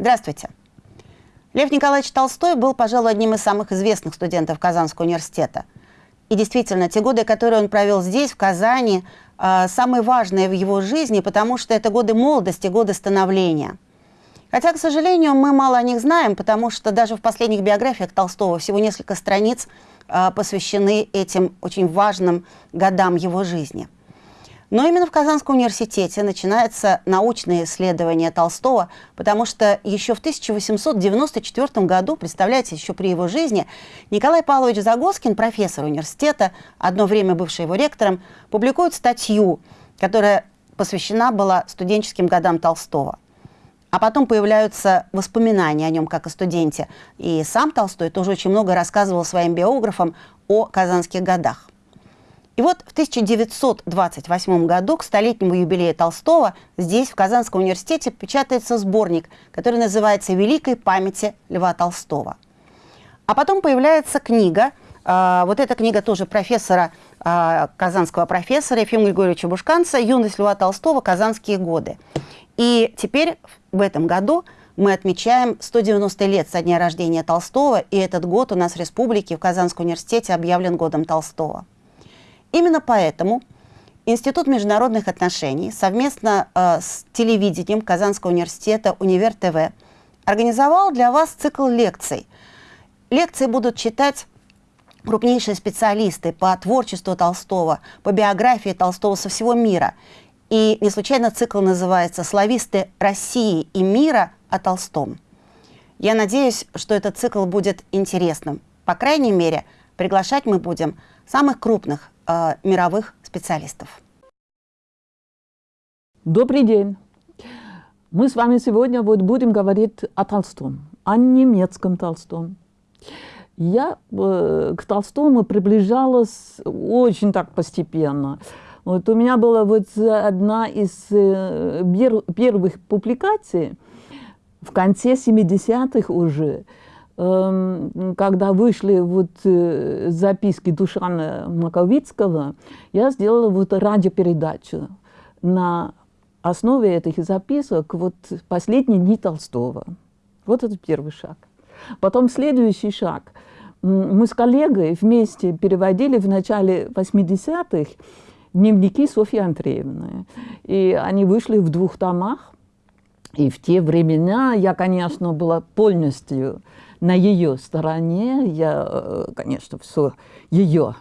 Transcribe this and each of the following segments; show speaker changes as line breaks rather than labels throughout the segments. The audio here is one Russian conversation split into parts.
Здравствуйте. Лев Николаевич Толстой был, пожалуй, одним из самых известных студентов Казанского университета. И действительно, те годы, которые он провел здесь, в Казани, э, самые важные в его жизни, потому что это годы молодости, годы становления. Хотя, к сожалению, мы мало о них знаем, потому что даже в последних биографиях Толстого всего несколько страниц э, посвящены этим очень важным годам его жизни – но именно в Казанском университете начинается научное исследование Толстого, потому что еще в 1894 году, представляете, еще при его жизни, Николай Павлович Загоскин, профессор университета, одно время бывший его ректором, публикует статью, которая посвящена была студенческим годам Толстого. А потом появляются воспоминания о нем как о студенте. И сам Толстой тоже очень много рассказывал своим биографам о казанских годах. И вот в 1928 году к столетнему юбилею Толстого здесь, в Казанском университете, печатается сборник, который называется «Великой памяти Льва Толстого». А потом появляется книга, э, вот эта книга тоже профессора, э, казанского профессора Ефима Григорьевича Бушканца «Юность Льва Толстого. Казанские годы». И теперь в этом году мы отмечаем 190 лет со дня рождения Толстого, и этот год у нас в республике в Казанском университете объявлен годом Толстого. Именно поэтому Институт международных отношений совместно э, с телевидением Казанского университета «Универ ТВ» организовал для вас цикл лекций. Лекции будут читать крупнейшие специалисты по творчеству Толстого, по биографии Толстого со всего мира. И не случайно цикл называется «Слависты России и мира о Толстом». Я надеюсь, что этот цикл будет интересным. По крайней мере, приглашать мы будем самых крупных э, мировых специалистов.
Добрый день. Мы с вами сегодня вот будем говорить о Толстом, о немецком Толстом. Я э, к Толстому приближалась очень так постепенно. Вот у меня была вот одна из э, первых публикаций в конце 70-х уже – когда вышли вот э, записки Душана Маковицкого, я сделала вот радиопередачу на основе этих записок вот «Последние дни Толстого». Вот это первый шаг. Потом следующий шаг. Мы с коллегой вместе переводили в начале 80-х дневники Софьи Андреевны. И они вышли в двух томах. И в те времена я, конечно, была полностью на ее стороне. Я, э, конечно, все ее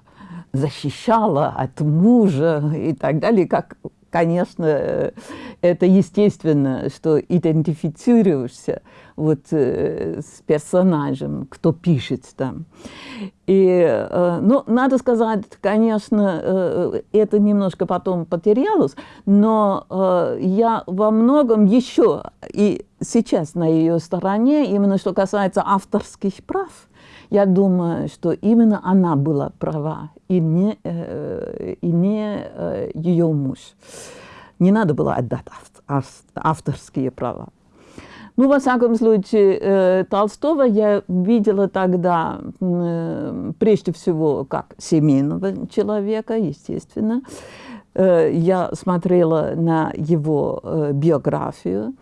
защищала от мужа и так далее, как конечно, э, это естественно, что идентифицируешься вот э, с персонажем, кто пишет там. И, э, ну, надо сказать, конечно, это немножко потом потерялось, но я во многом еще и сейчас на ее стороне, именно что касается авторских прав, я думаю, что именно она была права, и не, э, и не э, ее муж. Не надо было отдать авторские права. Ну, во всяком случае, э, Толстого я видела тогда, э, прежде всего, как семейного человека, естественно. Э, я смотрела на его биографию,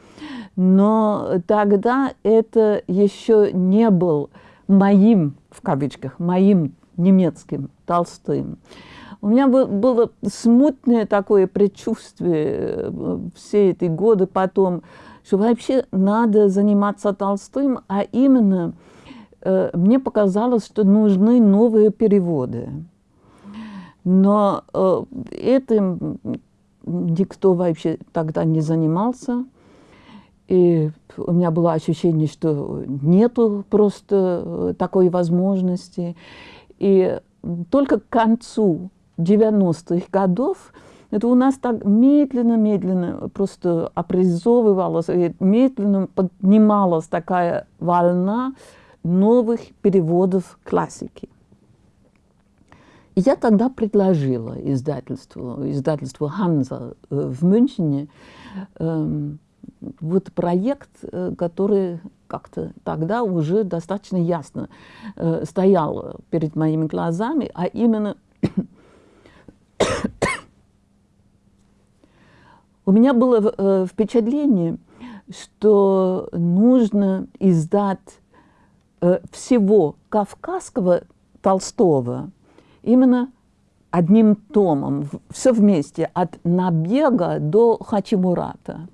но тогда это еще не был моим, в кавычках, моим немецким Толстым. У меня было смутное такое предчувствие э, все эти годы потом, что вообще надо заниматься Толстым, а именно э, мне показалось, что нужны новые переводы. Но э, этим никто вообще тогда не занимался. И у меня было ощущение, что нету просто э, такой возможности. И только к концу 90-х годов это у нас так медленно-медленно просто образовывалась, медленно поднималась такая волна новых переводов классики. И я тогда предложила издательству, издательству «Ханза» э, в Мюнхене эм, вот проект, э, который как-то тогда уже достаточно ясно э, стоял перед моими глазами, а именно у меня было э, впечатление, что нужно издать э, всего кавказского Толстого именно одним томом, все вместе, от набега до Хачимурата.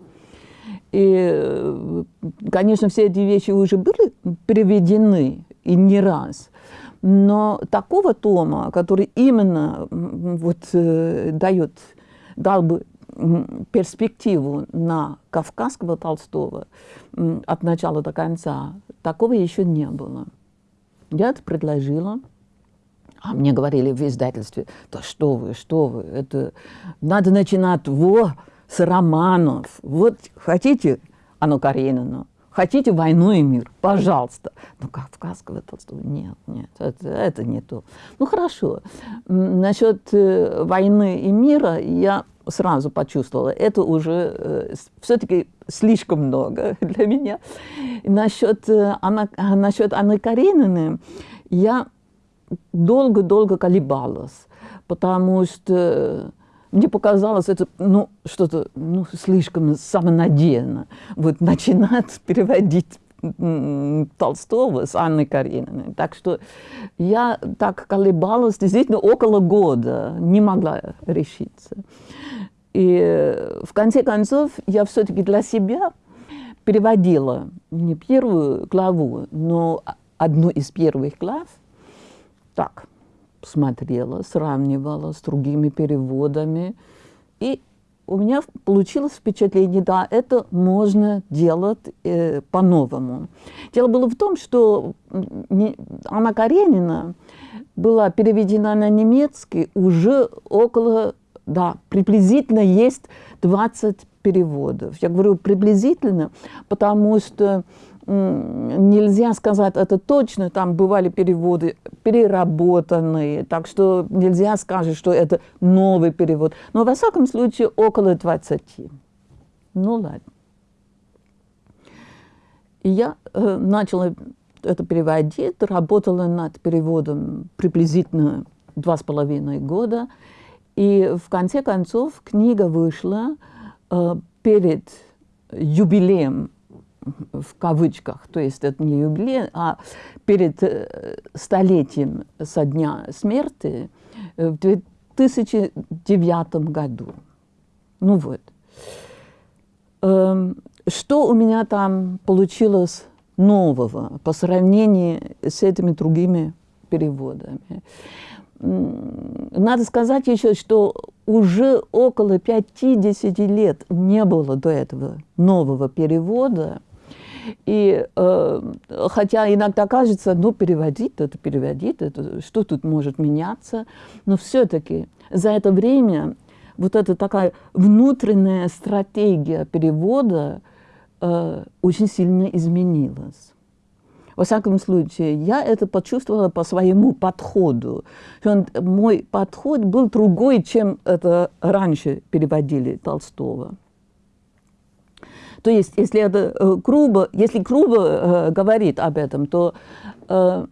И, э, конечно, все эти вещи уже были переведены и не раз. Но такого тома, который именно вот, э, дает, дал бы перспективу на кавказского Толстого от начала до конца, такого еще не было. Я это предложила. А мне говорили в издательстве, да что вы, что вы, это надо начинать во, с романов. Вот хотите Анну Каренину, хотите «Войну и мир», пожалуйста. Ну, Кавказского Толстого нет, нет, это, это не то. Ну, хорошо. Насчет э, «Войны и мира» я сразу почувствовала, это уже э, все-таки слишком много для меня. насчет, э, Анна, насчет Анны Карениной я долго-долго колебалась, потому что мне показалось это ну, что-то ну, слишком самонадеянно. Вот начинать переводить Толстого с Анной Карениной. Так что я так колебалась действительно около года, не могла решиться. И в конце концов я все-таки для себя переводила не первую главу, но одну из первых глав – так смотрела, сравнивала с другими переводами. И у меня получилось впечатление, да, это можно делать э, по-новому. Дело было в том, что Анна Каренина была переведена на немецкий уже около, да, приблизительно есть 20 переводов. Я говорю приблизительно, потому что нельзя сказать это точно, там бывали переводы переработанные, так что нельзя сказать, что это новый перевод. Но, во всяком случае, около 20. Ну, ладно. И я э, начала это переводить, работала над переводом приблизительно два с половиной года. И в конце концов книга вышла э, перед юбилеем в кавычках, то есть это не юбилей, а перед э, столетием со дня смерти э, в 2009 году. Ну вот. Эм, что у меня там получилось нового по сравнению с этими другими переводами? Надо сказать еще, что уже около 50 лет не было до этого нового перевода и э, хотя иногда кажется, ну, переводить это, переводить это, что тут может меняться, но все-таки за это время вот эта такая внутренняя стратегия перевода э, очень сильно изменилась. Во всяком случае, я это почувствовала по своему подходу. Он, мой подход был другой, чем это раньше переводили Толстого. То есть, если это э, грубо, если грубо э, говорит об этом, то э,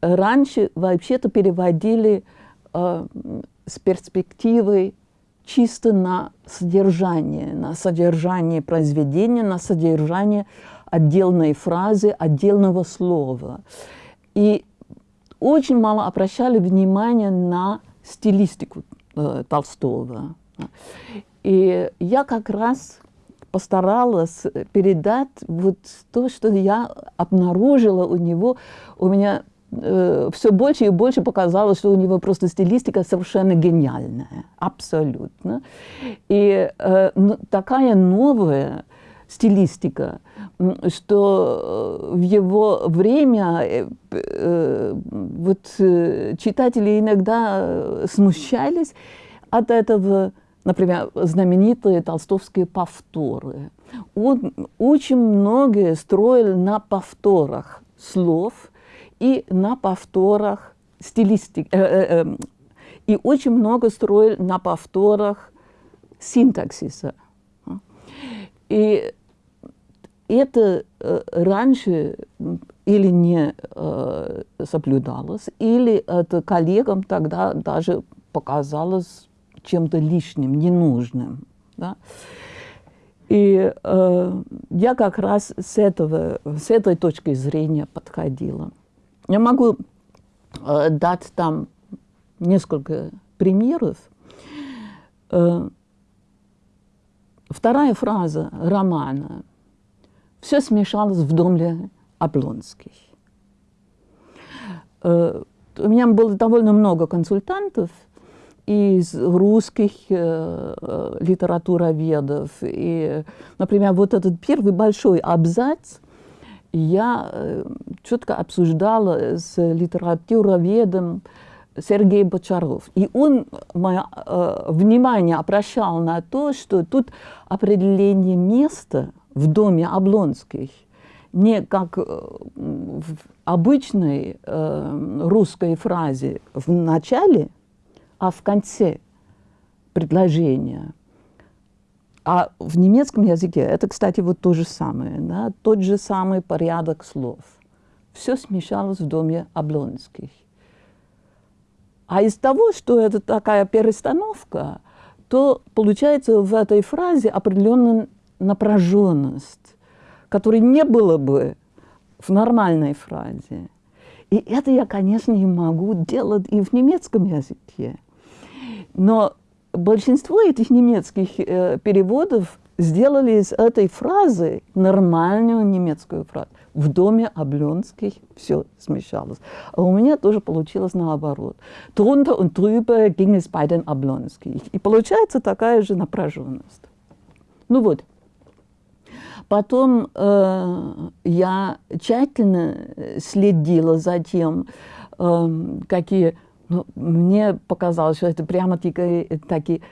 раньше вообще-то переводили с перспективой чисто на содержание, на содержание произведения, на содержание отдельной фразы, отдельного слова. И очень мало обращали внимание на стилистику э, Толстого. И я как раз постаралась передать вот то, что я обнаружила у него. У меня э, все больше и больше показалось, что у него просто стилистика совершенно гениальная, абсолютно. И э, ну, такая новая стилистика, что э, в его время э, э, вот, читатели иногда смущались от этого например, знаменитые толстовские повторы. Он очень многое строил на повторах слов и на повторах стилистики. Э, э, э, и очень много строил на повторах синтаксиса. И это э, раньше или не э, соблюдалось, или это коллегам тогда даже показалось чем-то лишним, ненужным. Да? И э, я как раз с, этого, с этой точки зрения подходила. Я могу э, дать там несколько примеров. Э, вторая фраза романа. Все смешалось в доме Облонских. Э, у меня было довольно много консультантов из русских э, э, литературоведов. И, например, вот этот первый большой абзац я э, четко обсуждала с литературоведом Сергей Бочаров. И он мое э, внимание обращал на то, что тут определение места в доме Облонских не как э, в обычной э, русской фразе в начале, а в конце предложения. А в немецком языке это, кстати, вот то же самое, да, тот же самый порядок слов. Все смешалось в доме Облонских. А из того, что это такая перестановка, то получается в этой фразе определенная напряженность, которой не было бы в нормальной фразе. И это я, конечно, не могу делать и в немецком языке. Но большинство этих немецких э, переводов сделали из этой фразы нормальную немецкую фразу. В доме Облонских все смешалось. А у меня тоже получилось наоборот. Drunter und drüber ging es bei den Облонских. И получается такая же напряженность. Ну вот. Потом э, я тщательно следила за тем, э, какие... Ну, мне показалось, что это прямо такие, такие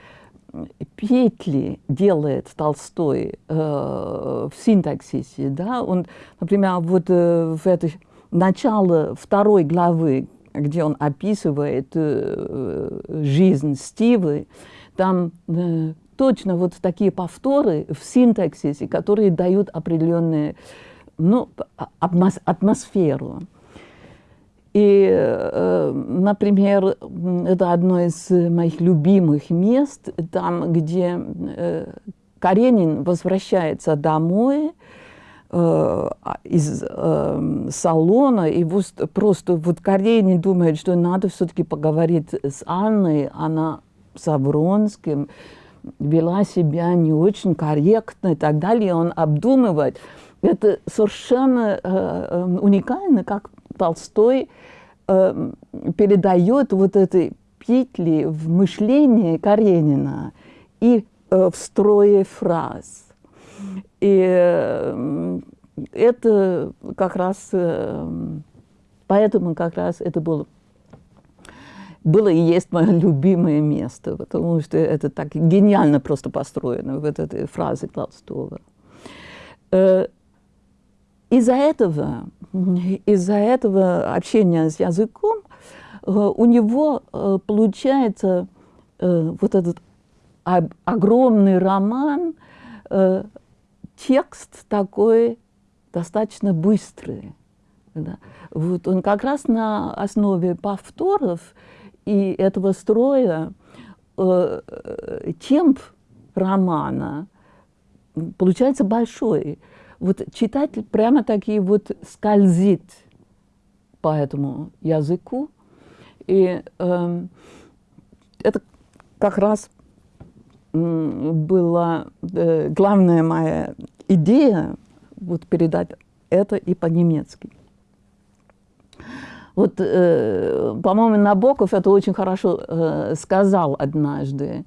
петли делает Толстой э, в синтаксисе. Да? Он, например, вот э, в это начало второй главы, где он описывает э, жизнь Стивы, там э, точно вот такие повторы в синтаксисе, которые дают определенную ну, атмосферу. И, э, например, это одно из моих любимых мест, там, где э, Каренин возвращается домой э, из салона, и просто вот Каренин думает, что надо все-таки поговорить с Анной, она с Авронским, вела себя не очень корректно и так далее, он обдумывает. Это совершенно уникально, как Толстой э, передает вот этой петли в мышлении Каренина и э, в строе фраз. И э, это как раз, э, поэтому как раз это было, было и есть мое любимое место, потому что это так гениально просто построено, вот этой фразы Толстого. Э, из-за этого, из-за этого общения с языком э, у него э, получается э, вот этот огромный роман, текст такой достаточно быстрый. Да. Вот он как раз на основе повторов и этого строя темп романа получается большой вот читатель прямо таки вот скользит по этому языку. И э, это как раз была э, главная моя идея вот передать это и по-немецки. Вот, э, по-моему, Набоков это очень хорошо э, сказал однажды.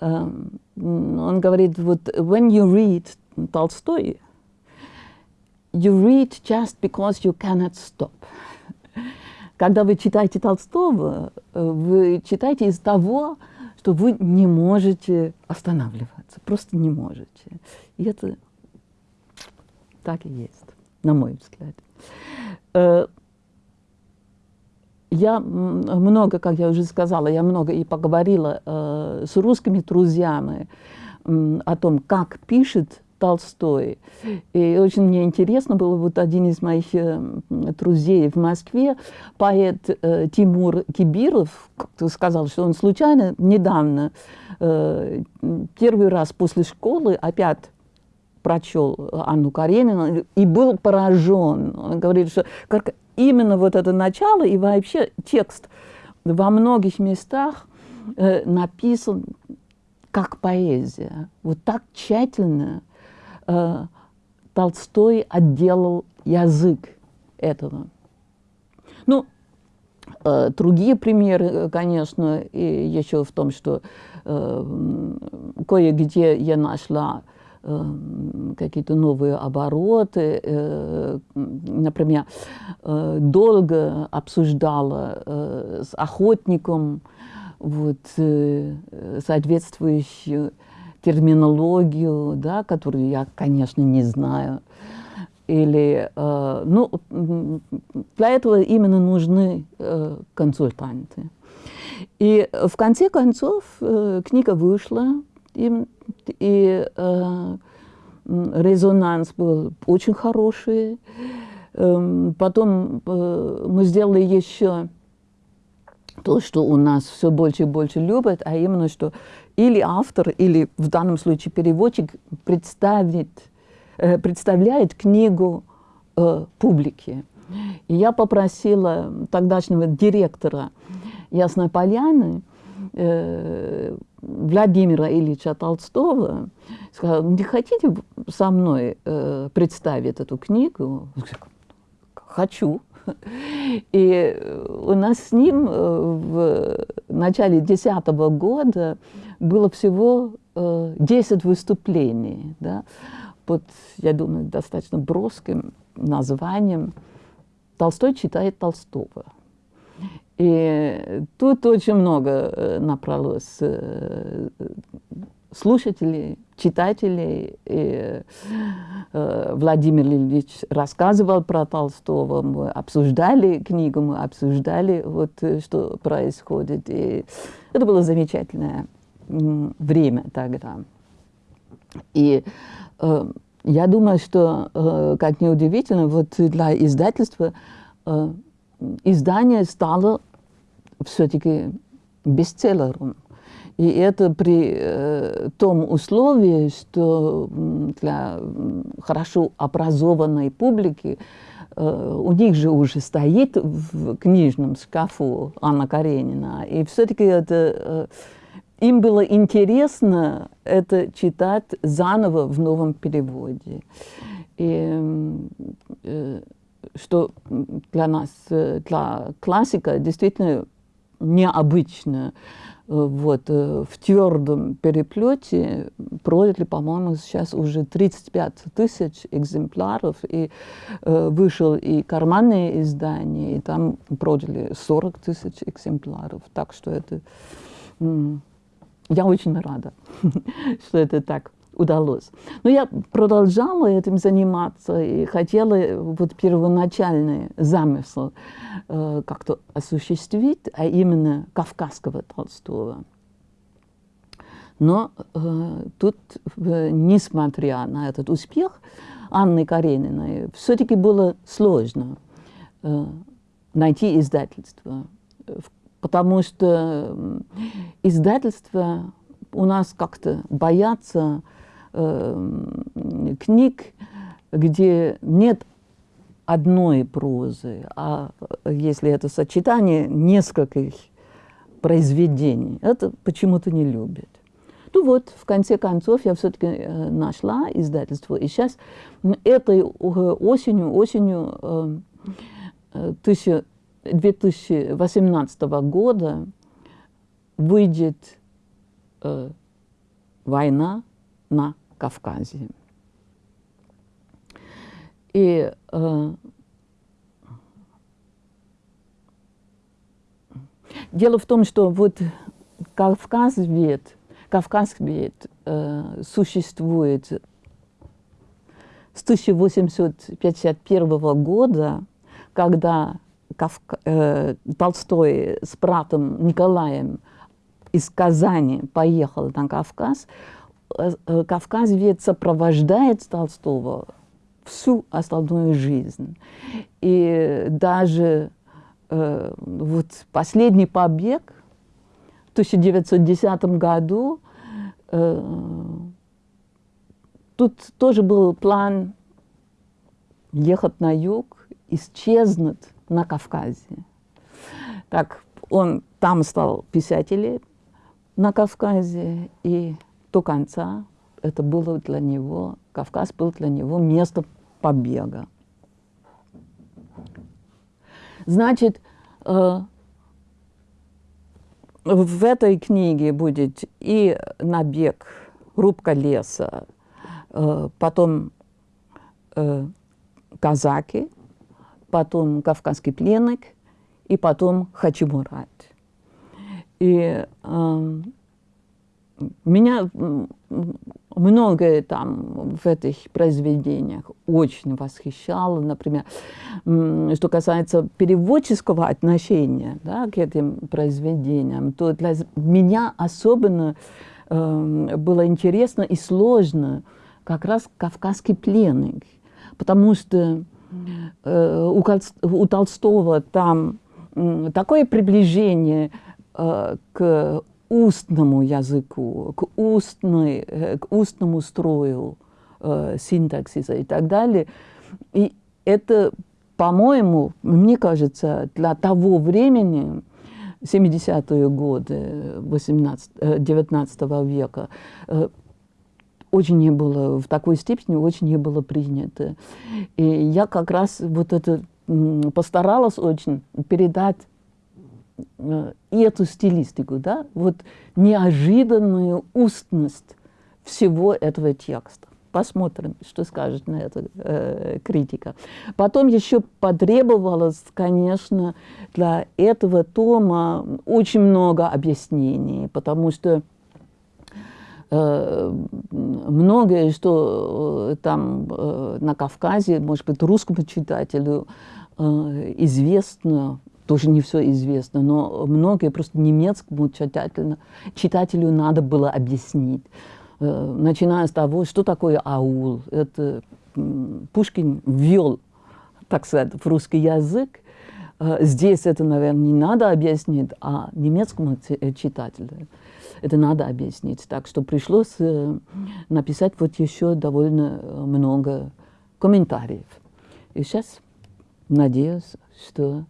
Э, он говорит, вот, when you read Толстой, you read just because you cannot stop. Когда вы читаете Толстого, вы читаете из того, что вы не можете останавливаться, просто не можете. И это так и есть, на мой взгляд. Э, я много, как я уже сказала, я много и поговорила э, с русскими друзьями о том, как пишет Толстой. И очень мне интересно было, вот один из моих э, друзей в Москве, поэт э, Тимур Кибиров, сказал, что он случайно недавно, э, первый раз после школы опять прочел Анну Каренину и был поражен. Он говорит, что как именно вот это начало и вообще текст во многих местах э, написан как поэзия. Вот так тщательно э, Толстой отделал язык этого. Ну, э, другие примеры, э, конечно, и еще в том, что э, кое-где я нашла э, какие-то новые обороты. Э, например, э, долго обсуждала э, с охотником вот, э, соответствующую терминологию, да, которую я, конечно, не знаю. Или, э, ну, для этого именно нужны э, консультанты. И в конце концов э, книга вышла, и, и э, резонанс был очень хороший. Э, потом э, мы сделали еще то, что у нас все больше и больше любят, а именно, что или автор, или в данном случае переводчик представит, э, представляет книгу э, публике. И я попросила тогдашнего директора Ясной Поляны, э, Владимира Ильича Толстого, сказала, не хотите со мной э, представить эту книгу? Хочу. И у нас с ним в начале 2010 года было всего 10 выступлений, да, под, я думаю, достаточно броским названием «Толстой читает Толстого». И тут очень много набралось слушателей, читателей. И, э, Владимир Ильич рассказывал про Толстого, мы обсуждали книгу, мы обсуждали, вот, что происходит. И это было замечательное время тогда. И э, я думаю, что, э, как неудивительно, вот для издательства э, издание стало все-таки бестселлером. И это при э, том условии, что для хорошо образованной публики э, у них же уже стоит в книжном шкафу Анна Каренина. И все-таки это, э, им было интересно это читать заново в новом переводе. И э, что для нас, э, для классика действительно необычно. Вот, э, в твердом переплете продали, по-моему, сейчас уже 35 тысяч экземпляров, и э, вышел и карманное издание, и там продали 40 тысяч экземпляров. Так что это... Я очень рада, что это так удалось. Но я продолжала этим заниматься и хотела вот первоначальный замысел э, как-то осуществить, а именно кавказского Толстого. Но э, тут, э, несмотря на этот успех Анны Карениной, все-таки было сложно э, найти издательство, потому что издательство у нас как-то боятся э, книг, где нет одной прозы, а если это сочетание нескольких произведений, это почему-то не любят. Ну вот, в конце концов, я все-таки э, нашла издательство, и сейчас этой осенью, осенью э, 2018 года выйдет э, «Война на Кавказе. И э, дело в том, что вот Кавказ ведь, Кавказ ведь э, существует с 1851 года, когда Кавка, э, Толстой с братом Николаем из Казани поехал на Кавказ, Э, э, Кавказ ведь сопровождает Толстого всю остальную жизнь. И даже э, вот последний побег в 1910 году э, тут тоже был план ехать на юг, исчезнуть на Кавказе. Так, он там стал писателем на Кавказе, и до конца это было для него, Кавказ был для него место побега. Значит, э, в этой книге будет и набег, рубка леса, э, потом э, казаки, потом кавказский пленник и потом Хачимурат. И э, меня многое там в этих произведениях очень восхищало. Например, что касается переводческого отношения да, к этим произведениям, то для меня особенно э, было интересно и сложно как раз «Кавказский пленник», потому что у, у Толстого там э, такое приближение э, к устному языку, к, устной, э, к устному строю э, синтаксиса и так далее. И это, по-моему, мне кажется, для того времени, 70-е годы 18, 19 э, века, э, очень не было, в такой степени очень не было принято. И я как раз вот это постаралась очень передать Э, и эту стилистику, да, вот неожиданную устность всего этого текста. Посмотрим, что скажет на это э, критика. Потом еще потребовалось, конечно, для этого тома очень много объяснений, потому что многое, что э, там э, на Кавказе, может быть, русскому читателю э, известно, тоже не все известно, но многое просто немецкому читателю, читателю надо было объяснить. Э, начиная с того, что такое аул. Это Пушкин ввел, так сказать, в русский язык. Э, здесь это, наверное, не надо объяснить, а немецкому э, читателю это надо объяснить. Так что пришлось написать вот еще довольно много комментариев. И сейчас надеюсь, что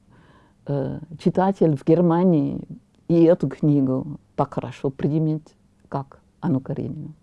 э, читатель в Германии и эту книгу так хорошо примет, как Анну Каренину.